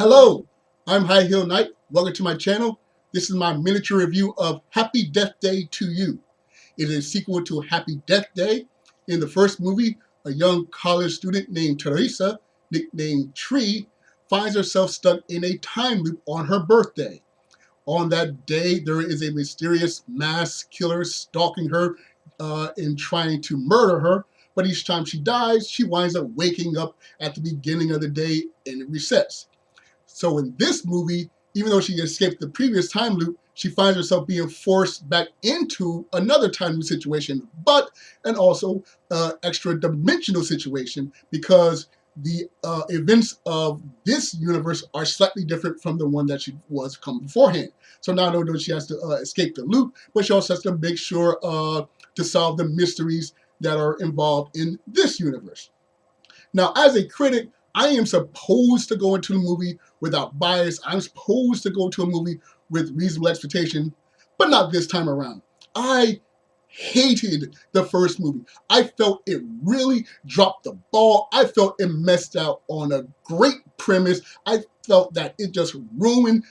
Hello, I'm High Heel Knight. Welcome to my channel. This is my miniature review of Happy Death Day 2U. It is a sequel to Happy Death Day. In the first movie, a young college student named Teresa, nicknamed Tree, finds herself stuck in a time loop on her birthday. On that day, there is a mysterious mass killer stalking her uh, and trying to murder her, but each time she dies, she winds up waking up at the beginning of the day and it resets. So in this movie, even though she escaped the previous time loop, she finds herself being forced back into another time loop situation, but and also uh, extra dimensional situation because the uh, events of this universe are slightly different from the one that she was come beforehand. So not only does she has to uh, escape the loop, but she also has to make sure uh, to solve the mysteries that are involved in this universe. Now, as a critic, I am supposed to go into a movie without bias. I'm supposed to go to a movie with reasonable expectation, but not this time around. I hated the first movie. I felt it really dropped the ball. I felt it messed out on a great premise. I felt that it just ruined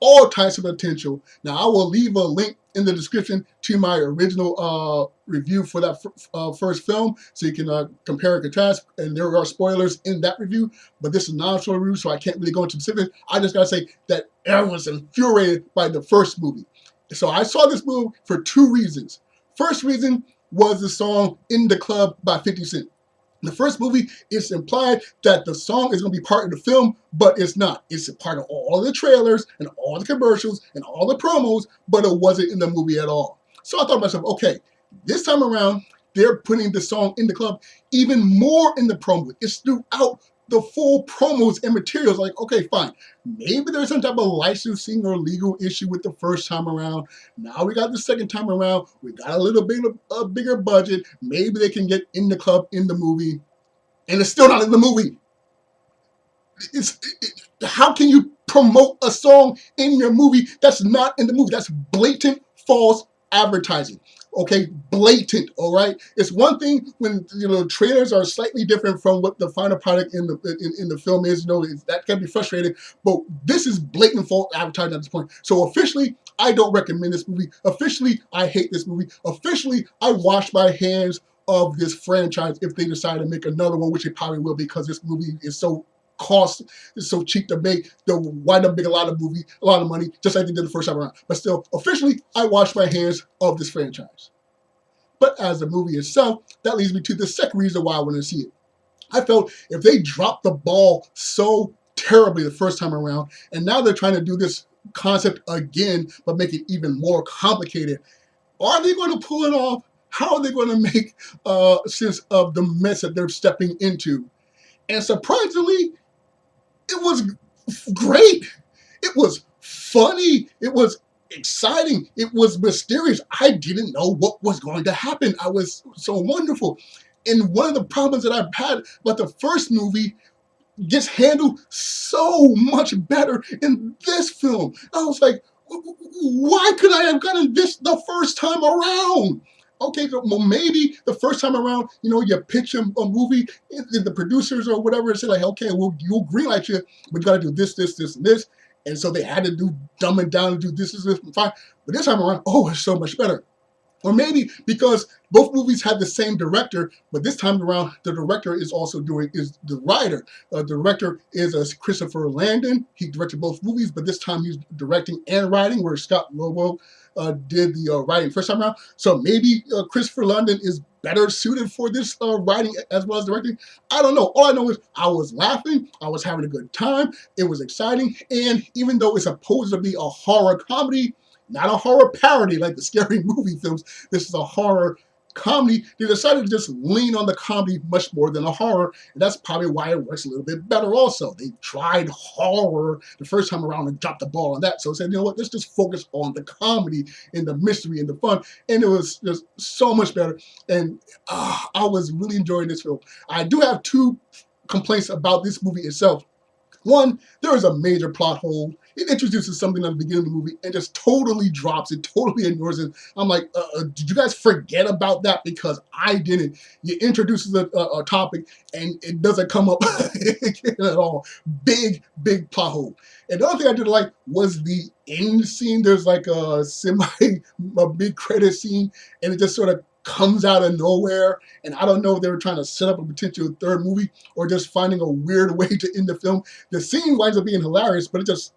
all types of potential. Now, I will leave a link in the description to my original uh, review for that uh, first film, so you can uh, compare and contrast, and there are spoilers in that review, but this is non-spoiler review, so I can't really go into specifics. I just gotta say that was infuriated by the first movie. So I saw this movie for two reasons. First reason was the song In the Club by 50 Cent the first movie, it's implied that the song is going to be part of the film, but it's not. It's a part of all the trailers and all the commercials and all the promos, but it wasn't in the movie at all. So I thought to myself, okay, this time around, they're putting the song in the club even more in the promo. It's throughout the full promos and materials. Like, okay, fine. Maybe there's some type of licensing or legal issue with the first time around. Now we got the second time around. We got a little bit of a bigger budget. Maybe they can get in the club in the movie. And it's still not in the movie. It's, it, how can you promote a song in your movie that's not in the movie? That's blatant false advertising okay, blatant, all right? It's one thing when, you know, trailers are slightly different from what the final product in the in, in the film is, you know, that can be frustrating, but this is blatant false advertising at this point. So officially, I don't recommend this movie. Officially, I hate this movie. Officially, I wash my hands of this franchise if they decide to make another one, which they probably will because this movie is so cost is so cheap to make, they'll wind up making a lot of movie, a lot of money, just like they did the first time around. But still, officially, I wash my hands of this franchise. But as the movie itself, that leads me to the second reason why I want to see it. I felt if they dropped the ball so terribly the first time around, and now they're trying to do this concept again, but make it even more complicated, are they going to pull it off? How are they going to make uh, sense of the mess that they're stepping into? And surprisingly, it was great. It was funny. It was exciting. It was mysterious. I didn't know what was going to happen. I was so wonderful. And one of the problems that I've had about the first movie gets handled so much better in this film. I was like, why could I have gotten this the first time around? Okay, well, maybe the first time around, you know, you pitch a, a movie, the producers or whatever say like, okay, we'll, you'll greenlight you, but you got to do this, this, this, and this. And so they had to do dumb it down and do this, this, this, and fine. But this time around, oh, it's so much better. Or maybe because both movies had the same director, but this time around, the director is also doing, is the writer. Uh, the director is uh, Christopher Landon. He directed both movies, but this time he's directing and writing, where Scott Lobdell uh, did the uh, writing first time around. So maybe uh, Christopher Landon is better suited for this uh, writing as well as directing. I don't know. All I know is I was laughing. I was having a good time. It was exciting. And even though it's supposed to be a horror comedy, not a horror parody like the scary movie films. This is a horror comedy. They decided to just lean on the comedy much more than a horror, and that's probably why it works a little bit better also. They tried horror the first time around and dropped the ball on that, so they said, you know what, let's just focus on the comedy and the mystery and the fun, and it was just so much better, and uh, I was really enjoying this film. I do have two complaints about this movie itself. One, there is a major plot hole. It introduces something at the beginning of the movie and just totally drops it, totally ignores it. I'm like, uh, uh, did you guys forget about that? Because I didn't. You introduces a, a, a topic and it doesn't come up at all. Big, big plot hole. And the other thing I did like was the end scene. There's like a semi, a big credit scene, and it just sort of comes out of nowhere. And I don't know if they were trying to set up a potential third movie or just finding a weird way to end the film. The scene winds up being hilarious, but it just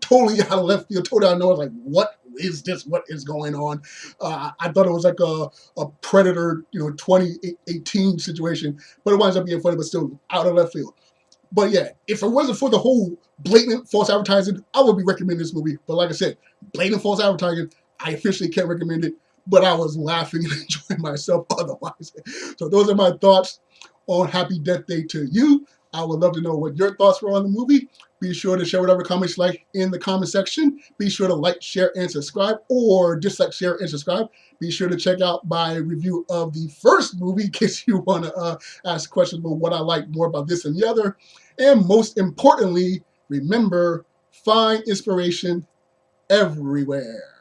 totally out of left field, totally out of nowhere. Like, what is this? What is going on? Uh, I thought it was like a, a Predator, you know, 2018 situation, but it winds up being funny, but still out of left field. But yeah, if it wasn't for the whole blatant false advertising, I would be recommending this movie. But like I said, blatant false advertising, I officially can't recommend it but I was laughing and enjoying myself otherwise. So those are my thoughts on Happy Death Day 2U. I would love to know what your thoughts were on the movie. Be sure to share whatever comments you like in the comment section. Be sure to like, share, and subscribe, or dislike, share, and subscribe. Be sure to check out my review of the first movie in case you want to uh, ask questions about what I like more about this and the other. And most importantly, remember, find inspiration everywhere.